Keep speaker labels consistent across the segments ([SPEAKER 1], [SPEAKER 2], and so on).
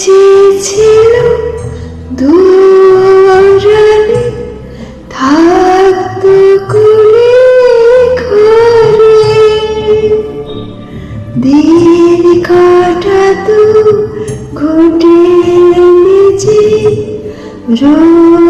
[SPEAKER 1] চেয়েছিল দিন কাটাতো ঘুটে নিচে রোদ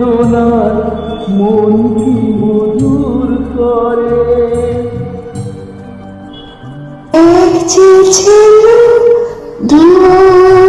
[SPEAKER 2] বেদনার মন কি মধুর করে?
[SPEAKER 1] এক যে ছিল দুরানি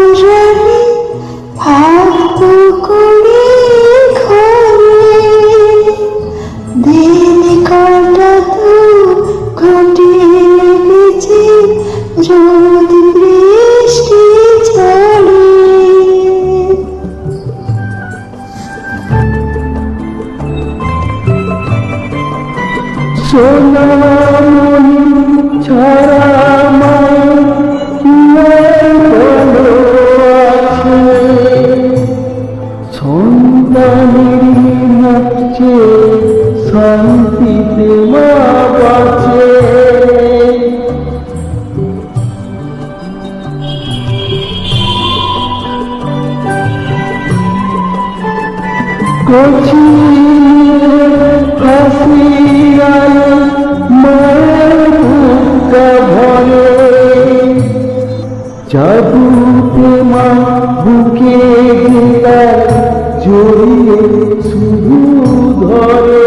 [SPEAKER 2] সোনামণি ছাড়া সন্তানের নাচছে শান্তিতে মা বাঁচে কচি হাসি বুকে গেলার জড়িয়ে শুধু ধরে।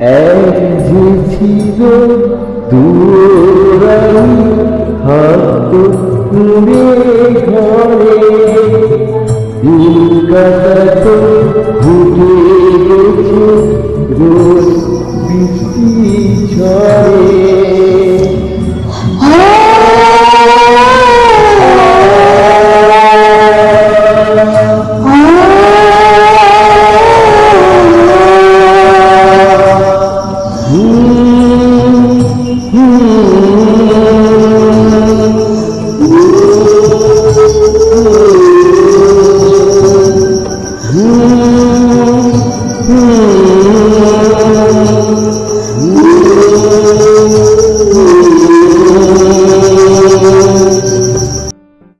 [SPEAKER 2] এক যে ছিল দূরানি হাত কুড়ে ঘরে। দিন কাটাতো
[SPEAKER 1] Ooh.